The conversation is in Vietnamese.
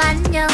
bánh nhân